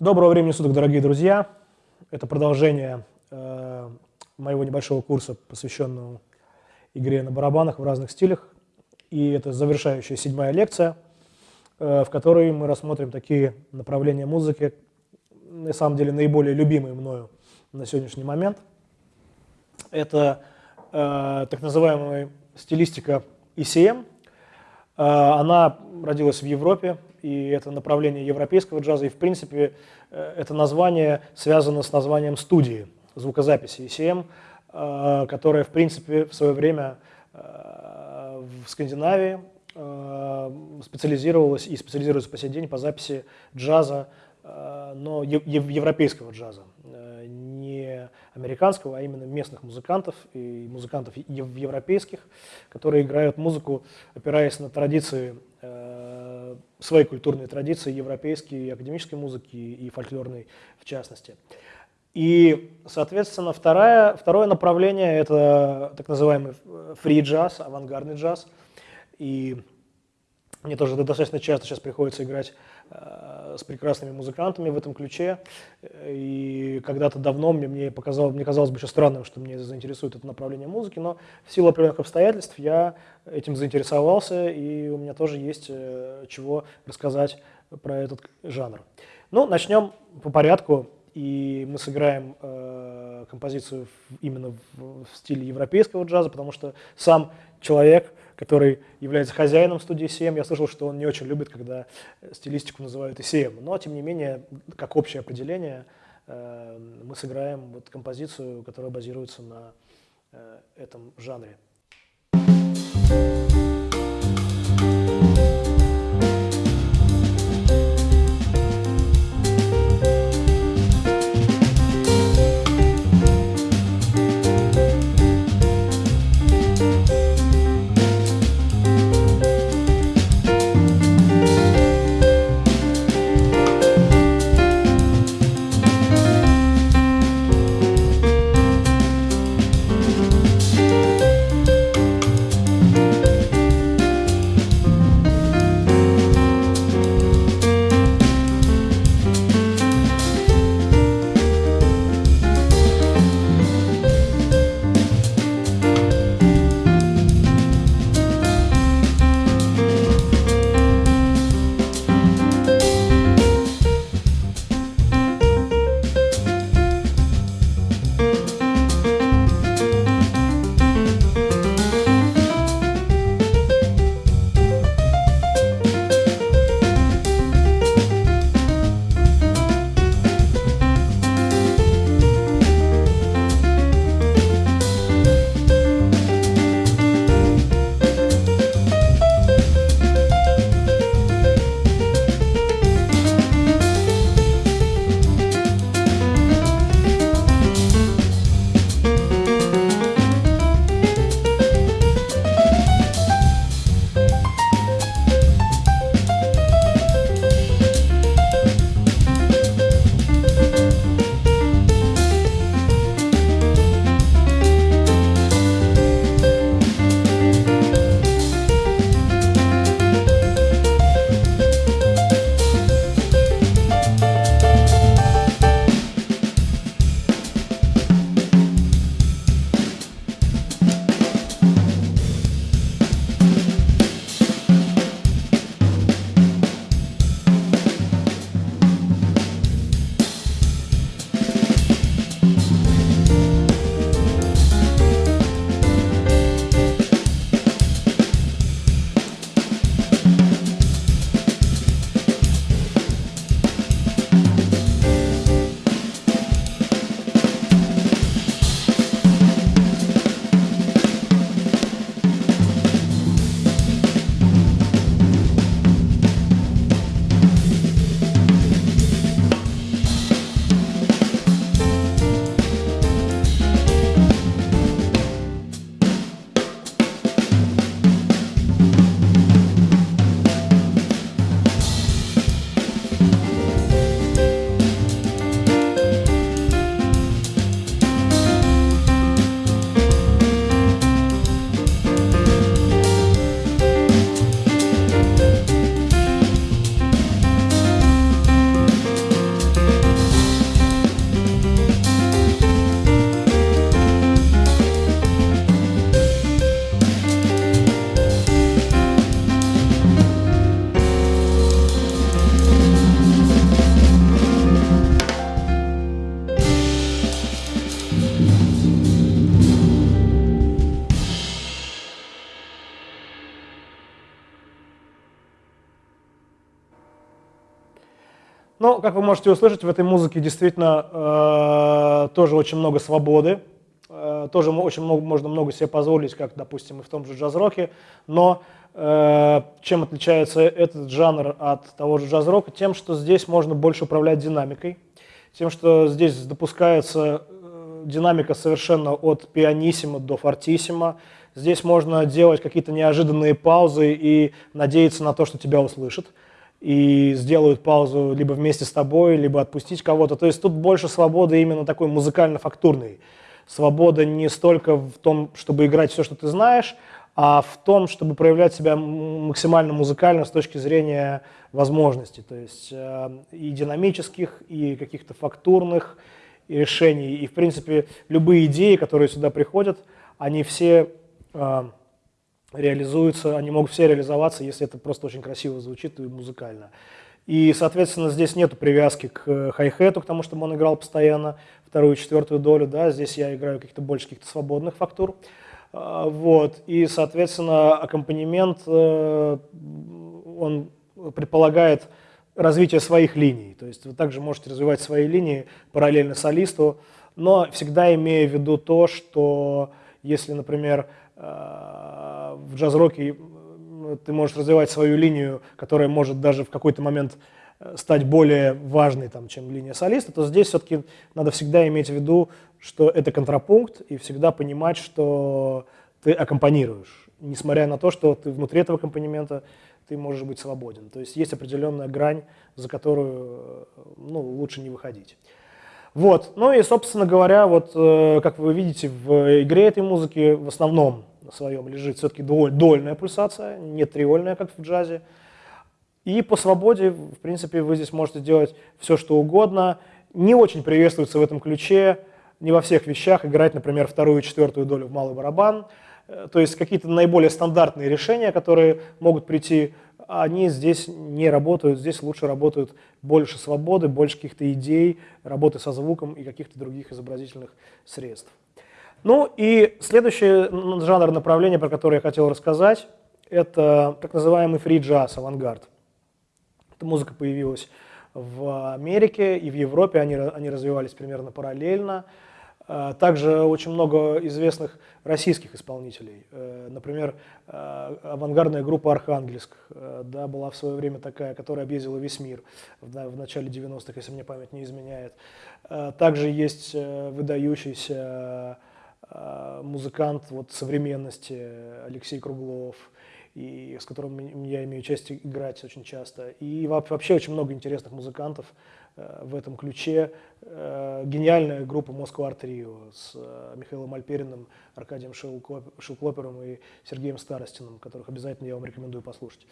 Доброго времени суток, дорогие друзья. Это продолжение э, моего небольшого курса, посвященного игре на барабанах в разных стилях. И это завершающая седьмая лекция, э, в которой мы рассмотрим такие направления музыки, на самом деле наиболее любимые мною на сегодняшний момент. Это э, так называемая стилистика ECM. Э, она родилась в Европе, и это направление европейского джаза, и в принципе э, это название связано с названием студии звукозаписи ECM, э, которая в принципе в свое время э, в Скандинавии специализировалась и специализируется по сей день по записи джаза, но европейского джаза, не американского, а именно местных музыкантов и музыкантов европейских, которые играют музыку, опираясь на традиции свои культурные традиции, европейские, и академической музыки, и фольклорной в частности. И, соответственно, второе, второе направление – это так называемый фри-джаз, авангардный джаз. И мне тоже достаточно часто сейчас приходится играть э, с прекрасными музыкантами в этом ключе. И когда-то давно мне, мне, показалось, мне казалось бы еще странным, что мне заинтересует это направление музыки, но в силу определенных обстоятельств я этим заинтересовался, и у меня тоже есть э, чего рассказать про этот жанр. Ну, начнем по порядку, и мы сыграем э, композицию именно в, в стиле европейского джаза, потому что сам человек – который является хозяином студии CM. Я слышал, что он не очень любит, когда стилистику называют ECM. Но, тем не менее, как общее определение, э, мы сыграем вот композицию, которая базируется на э, этом жанре. Ну, как вы можете услышать, в этой музыке действительно э, тоже очень много свободы, э, тоже очень много, можно много себе позволить, как, допустим, и в том же джаз-роке, но э, чем отличается этот жанр от того же джаз-рока? Тем, что здесь можно больше управлять динамикой, тем, что здесь допускается э, динамика совершенно от пианиссимо до фортиссимо, здесь можно делать какие-то неожиданные паузы и надеяться на то, что тебя услышат и сделают паузу либо вместе с тобой, либо отпустить кого-то. То есть тут больше свободы именно такой музыкально-фактурной. Свобода не столько в том, чтобы играть все, что ты знаешь, а в том, чтобы проявлять себя максимально музыкально с точки зрения возможностей. То есть э, и динамических, и каких-то фактурных решений. И, в принципе, любые идеи, которые сюда приходят, они все э, реализуются, они могут все реализоваться, если это просто очень красиво звучит и музыкально. И, соответственно, здесь нет привязки к хай-хету, к тому, чтобы он играл постоянно вторую, четвертую долю. Да? Здесь я играю каких-то больше каких-то свободных фактур. А, вот. И, соответственно, аккомпанемент, э, он предполагает развитие своих линий. То есть вы также можете развивать свои линии параллельно солисту, но всегда имея в виду то, что если, например, в джаз-роке ты можешь развивать свою линию, которая может даже в какой-то момент э, стать более важной, там, чем линия солиста, то здесь все-таки надо всегда иметь в виду, что это контрапункт, и всегда понимать, что ты аккомпанируешь, несмотря на то, что ты внутри этого аккомпанемента ты можешь быть свободен. То есть есть определенная грань, за которую э, ну, лучше не выходить. Вот. Ну и, собственно говоря, вот, как вы видите, в игре этой музыки в основном на своем лежит все-таки дольная пульсация, не триольная, как в джазе. И по свободе, в принципе, вы здесь можете делать все, что угодно. Не очень приветствуется в этом ключе, не во всех вещах играть, например, вторую и четвертую долю в малый барабан. Э, то есть какие-то наиболее стандартные решения, которые могут прийти, они здесь не работают. Здесь лучше работают больше свободы, больше каких-то идей, работы со звуком и каких-то других изобразительных средств. Ну и следующий жанр направления, про который я хотел рассказать, это так называемый фри-джаз, авангард. Эта музыка появилась в Америке и в Европе, они, они развивались примерно параллельно. Э, также очень много известных российских исполнителей. Э, например, э, авангардная группа «Архангельск» да, была в свое время такая, которая объездила весь мир в начале 90-х, если мне память не изменяет. Также есть выдающийся музыкант вот, современности Алексей Круглов, и с которым я имею честь играть очень часто. И вообще очень много интересных музыкантов э, в этом ключе. Э, гениальная группа Москва Рио с э, Михаилом Альпериным, Аркадием Шилклопером и Сергеем Старостиным, которых обязательно я вам рекомендую послушать.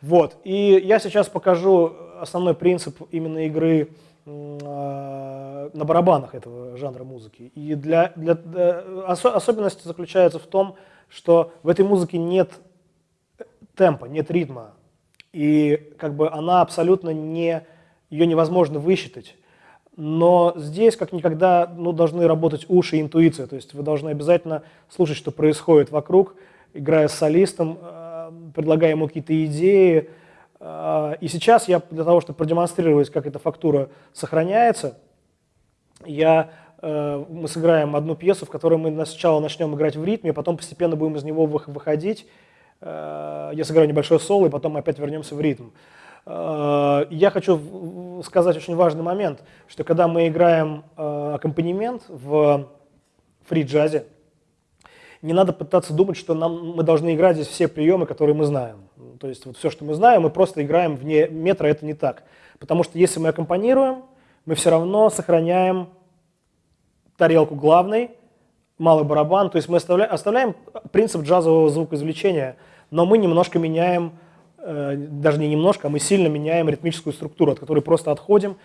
Вот. И я сейчас покажу основной принцип именно игры на барабанах этого жанра музыки. И для, для, для, особенность заключается в том, что в этой музыке нет темпа, нет ритма. И как бы она абсолютно не, ее невозможно высчитать. Но здесь, как никогда, ну, должны работать уши и интуиция. То есть вы должны обязательно слушать, что происходит вокруг, играя с солистом, а, предлагая ему какие-то идеи, а, и сейчас я для того, чтобы продемонстрировать, как эта фактура сохраняется, я, э, мы сыграем одну пьесу, в которой мы сначала начнем играть в ритме, потом постепенно будем из него выходить. Э, я сыграю небольшой соло, и потом опять вернемся в ритм. Э, я хочу сказать очень важный момент, что когда мы играем аккомпанемент в фри-джазе, не надо пытаться думать, что нам, мы должны играть здесь все приемы, которые мы знаем. То есть вот все, что мы знаем, мы просто играем вне метра, это не так. Потому что если мы аккомпанируем, мы все равно сохраняем тарелку главной, малый барабан, то есть мы оставляем, оставляем принцип джазового звукоизвлечения, но мы немножко меняем, э, даже не немножко, а мы сильно меняем ритмическую структуру, от которой просто отходим,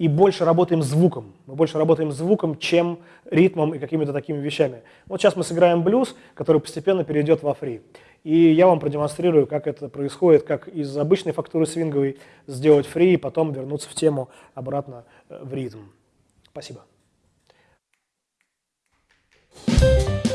и больше работаем звуком. Мы больше работаем звуком, чем ритмом и какими-то такими вещами. Вот сейчас мы сыграем блюз, который постепенно перейдет во фри. И я вам продемонстрирую, как это происходит, как из обычной фактуры свинговой сделать фри, и потом вернуться в тему обратно э, в ритм. Спасибо. Thank you.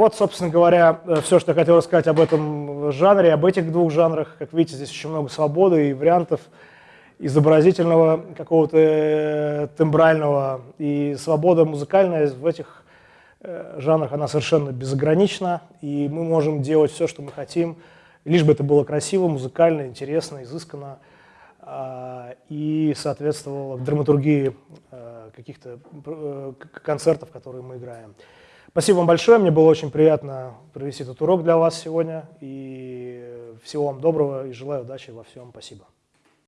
Вот, собственно говоря, э, все, что я хотел рассказать об этом жанре, об этих двух жанрах. Как видите, здесь очень много свободы и вариантов изобразительного, какого-то э, тембрального. И свобода музыкальная в этих э, жанрах, она совершенно безгранична. И мы можем делать все, что мы хотим, лишь бы это было красиво, музыкально, интересно, изысканно а, и соответствовало драматургии каких-то концертов, которые мы играем. Спасибо вам большое, мне было очень приятно провести этот урок для вас сегодня. И всего вам доброго и желаю удачи во всем. Спасибо.